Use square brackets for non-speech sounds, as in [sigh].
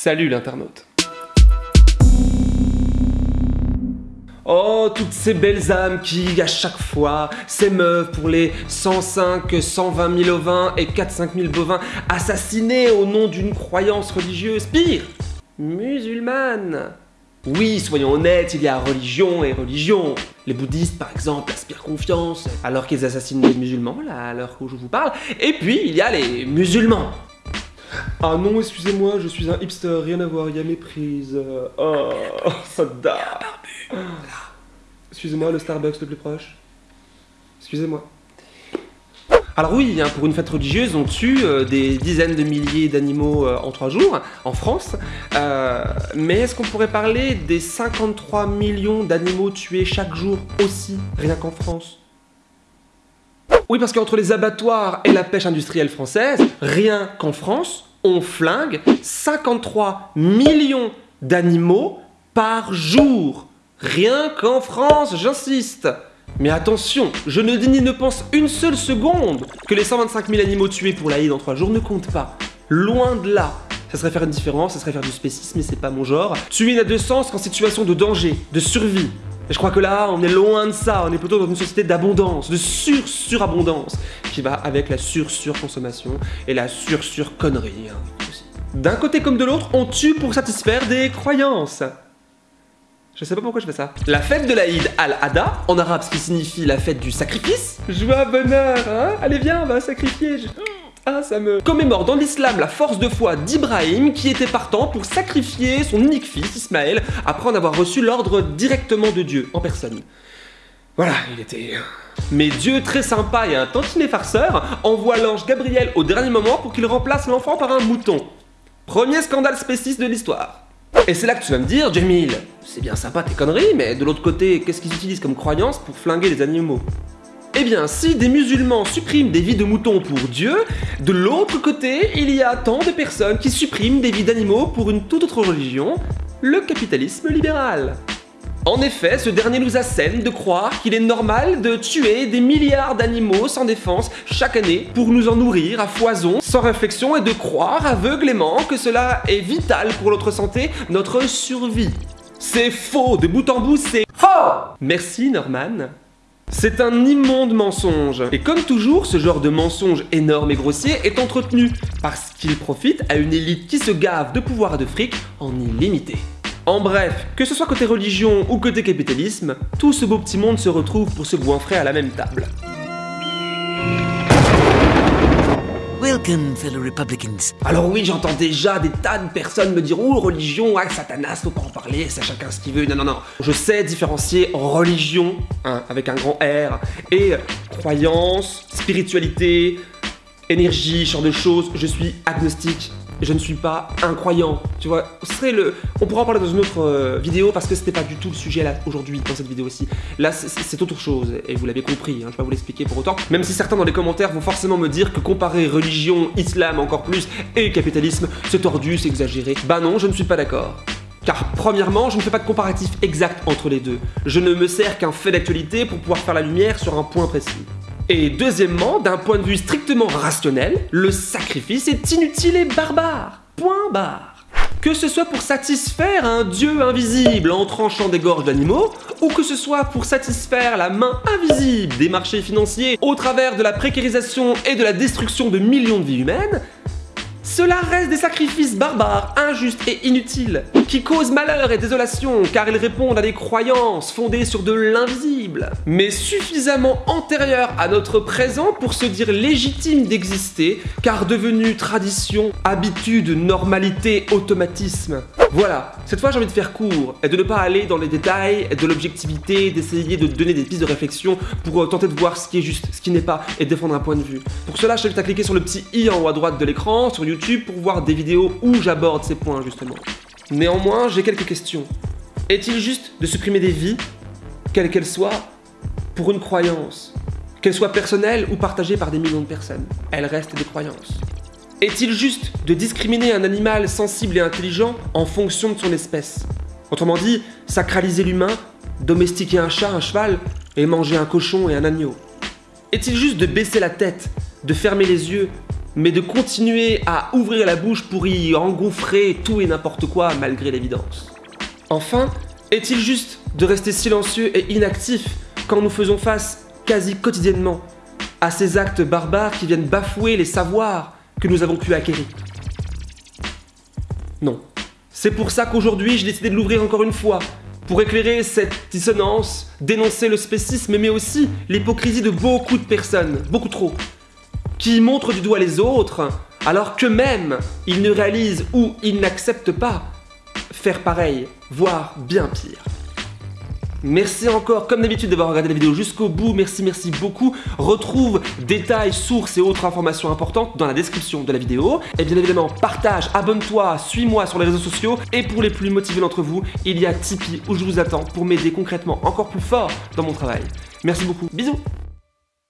Salut l'internaute. Oh, toutes ces belles âmes qui, à chaque fois, s'émeuvent pour les 105, 120 000 ovins et 4-5 000 bovins assassinés au nom d'une croyance religieuse, pire, musulmane. Oui, soyons honnêtes, il y a religion et religion. Les bouddhistes, par exemple, aspirent confiance alors qu'ils assassinent des musulmans, là, à l'heure où je vous parle. Et puis, il y a les musulmans. Ah non, excusez-moi, je suis un hipster, rien à voir, il y a méprise. Oh, [laughs] ça date. Excusez-moi, le Starbucks le plus proche. Excusez-moi. Alors oui, hein, pour une fête religieuse, on tue euh, des dizaines de milliers d'animaux euh, en trois jours, en France. Euh, mais est-ce qu'on pourrait parler des 53 millions d'animaux tués chaque jour aussi, rien qu'en France? Oui, parce qu'entre les abattoirs et la pêche industrielle française, rien qu'en France, on flingue 53 millions d'animaux par jour. Rien qu'en France, j'insiste. Mais attention, je ne dis ni ne pense une seule seconde que les 125 000 animaux tués pour l'Aïd en 3 jours ne comptent pas. Loin de là. Ça serait faire une différence, ça serait faire du spécisme, mais c'est pas mon genre. Tuer n'a de sens qu'en situation de danger, de survie. Je crois que là, on est loin de ça, on est plutôt dans une société d'abondance, de sur-surabondance, qui va avec la sur-surconsommation et la sur-sur-connerie. Hein, D'un côté comme de l'autre, on tue pour satisfaire des croyances. Je sais pas pourquoi je fais ça. La fête de l'Aïd al-Adha, en arabe ce qui signifie la fête du sacrifice. Joie, bonheur, hein Allez viens, on va sacrifier. Ah, ça me... Commémore dans l'islam la force de foi d'Ibrahim qui était partant pour sacrifier son unique fils, Ismaël, après en avoir reçu l'ordre directement de Dieu, en personne. Voilà, il était... Mais Dieu, très sympa et un tantinet farceur, envoie l'ange Gabriel au dernier moment pour qu'il remplace l'enfant par un mouton. Premier scandale spéciste de l'histoire. Et c'est là que tu vas me dire, Jamil, c'est bien sympa tes conneries, mais de l'autre côté, qu'est-ce qu'ils utilisent comme croyance pour flinguer les animaux? Eh bien, si des musulmans suppriment des vies de moutons pour Dieu, de l'autre côté, il y a tant de personnes qui suppriment des vies d'animaux pour une toute autre religion, le capitalisme libéral. En effet, ce dernier nous assène de croire qu'il est normal de tuer des milliards d'animaux sans défense chaque année pour nous en nourrir à foison, sans réflexion, et de croire aveuglément que cela est vital pour notre santé, notre survie. C'est faux, de bout en bout, c'est FAUX Merci Norman. C'est un immonde mensonge. Et comme toujours, ce genre de mensonge énorme et grossier est entretenu parce qu'il profite à une élite qui se gave de pouvoir de fric en illimité. En bref, que ce soit côté religion ou côté capitalisme, tout ce beau petit monde se retrouve pour se goinfrer à la même table. Alors oui, j'entends déjà des tas de personnes me dire « Oh, religion, ah, satanas, faut pas en parler, c'est chacun ce qu'il veut. » Non, non, non. Je sais différencier religion, hein, avec un grand R, et croyance, spiritualité, énergie, genre de choses. Je suis agnostique je ne suis pas incroyant, tu vois. Ce serait le... On pourra en parler dans une autre euh, vidéo parce que c'était pas du tout le sujet aujourd'hui dans cette vidéo aussi. Là, c'est autre chose et vous l'avez compris, hein, je vais pas vous l'expliquer pour autant. Même si certains dans les commentaires vont forcément me dire que comparer religion, islam encore plus et capitalisme, c'est tordu, c'est exagéré. Bah non, je ne suis pas d'accord. Car premièrement, je ne fais pas de comparatif exact entre les deux. Je ne me sers qu'un fait d'actualité pour pouvoir faire la lumière sur un point précis. Et deuxièmement, d'un point de vue strictement rationnel, le sacrifice est inutile et barbare. Point barre. Que ce soit pour satisfaire un dieu invisible en tranchant des gorges d'animaux, ou que ce soit pour satisfaire la main invisible des marchés financiers au travers de la précarisation et de la destruction de millions de vies humaines, cela reste des sacrifices barbares, injustes et inutiles, qui causent malheur et désolation car ils répondent à des croyances fondées sur de l'invisible, mais suffisamment antérieures à notre présent pour se dire légitimes d'exister car devenus tradition, habitude, normalité, automatisme. Voilà, cette fois j'ai envie de faire court et de ne pas aller dans les détails de l'objectivité, d'essayer de donner des pistes de réflexion pour euh, tenter de voir ce qui est juste, ce qui n'est pas et défendre un point de vue. Pour cela, je t'invite à cliquer sur le petit i en haut à droite de l'écran, sur YouTube, pour voir des vidéos où j'aborde ces points justement. Néanmoins, j'ai quelques questions. Est-il juste de supprimer des vies, quelles qu'elles soient, pour une croyance Qu'elle soit personnelle ou partagée par des millions de personnes? Elles restent des croyances. Est-il juste de discriminer un animal sensible et intelligent en fonction de son espèce? Autrement dit, sacraliser l'humain, domestiquer un chat, un cheval et manger un cochon et un agneau. Est-il juste de baisser la tête, de fermer les yeux mais de continuer à ouvrir la bouche pour y engouffrer tout et n'importe quoi malgré l'évidence? Enfin, est-il juste de rester silencieux et inactif quand nous faisons face quasi quotidiennement à ces actes barbares qui viennent bafouer les savoirs que nous avons pu acquérir Non. C'est pour ça qu'aujourd'hui j'ai décidé de l'ouvrir encore une fois, pour éclairer cette dissonance, dénoncer le spécisme, mais aussi l'hypocrisie de beaucoup de personnes, beaucoup trop, qui montrent du doigt les autres, alors qu'eux-mêmes, ils ne réalisent ou ils n'acceptent pas faire pareil, voire bien pire. Merci encore, comme d'habitude, d'avoir regardé la vidéo jusqu'au bout. Merci, merci beaucoup. Retrouve détails, sources et autres informations importantes dans la description de la vidéo. Et bien évidemment, partage, abonne-toi, suis-moi sur les réseaux sociaux. Et pour les plus motivés d'entre vous, il y a Tipeee où je vous attends pour m'aider concrètement encore plus fort dans mon travail. Merci beaucoup. Bisous